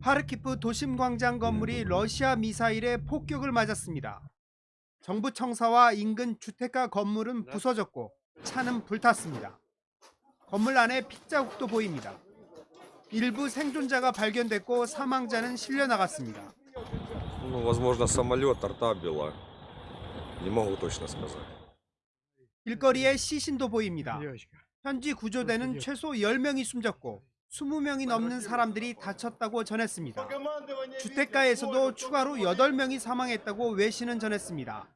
하르키프 도심 광장 건물이 음. 러시아 미사일의 폭격을 맞았습니다. 정부 청사와 인근 주택가 건물은 네. 부서졌고 차는 불탔습니다. 건물 안에 핏자국도 보입니다. 일부 생존자가 발견됐고 사망자는 실려 나갔습니다. 일거리에 시신도 보입니다. 현지 구조대는 최소 10명이 숨졌고 20명이 넘는 사람들이 다쳤다고 전했습니다. 주택가에서도 추가로 8명이 사망했다고 외신은 전했습니다.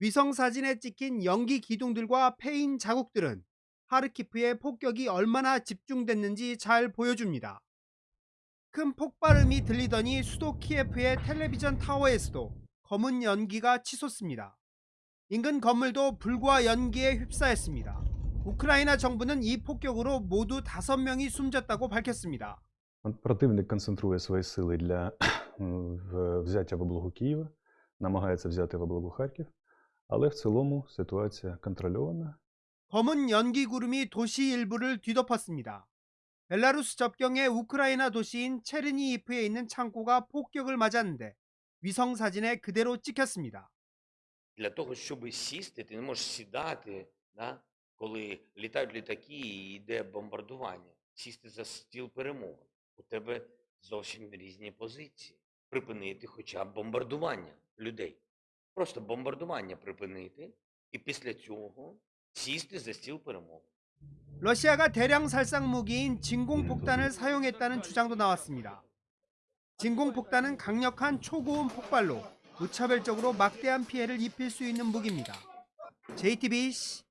위성 사진에 찍힌 연기 기둥들과 패인 자국들은 하르키프의 폭격이 얼마나 집중됐는지 잘 보여줍니다. 큰 폭발음이 들리더니 수도 키예프의 텔레비전 타워에서도 검은 연기가 치솟습니다. 인근 건물도 불과 연기에 휩싸였습니다. 우크라이나 정부는 이 폭격으로 모두 5명이 숨졌다고 밝혔습니다. Противник концентрує свої сили для е, в- взяття в облогу Києва, намагається взяти в облогу Харків, але в цілому ситуація контрольована. 검은 연기 구름이 도시 일부를 뒤덮었습니다. 벨라루스 접경의 우크라이나 도시인 체르니이프에 있는 창고가 폭격을 맞았는데 위성 사진에 그대로 찍혔습니다. Для того, щоб сісти, ти не можеш сідати, да? коли літають літаки і йде бомбардування. Сісти за стіл перемовин. У тебе зовсім різні позиції. Припинити хоча б бомбардування людей. Просто бомбардування припинити, і після цього сісти за стіл перемовин. 러시아가 대량 살상 무기인 진공폭탄을 사용했다는 주장도 나왔습니다. 진공폭탄은 강력한 초고온 폭발로 무차별적으로 막대한 피해를 입힐 수 있는 무기입니다. JTBC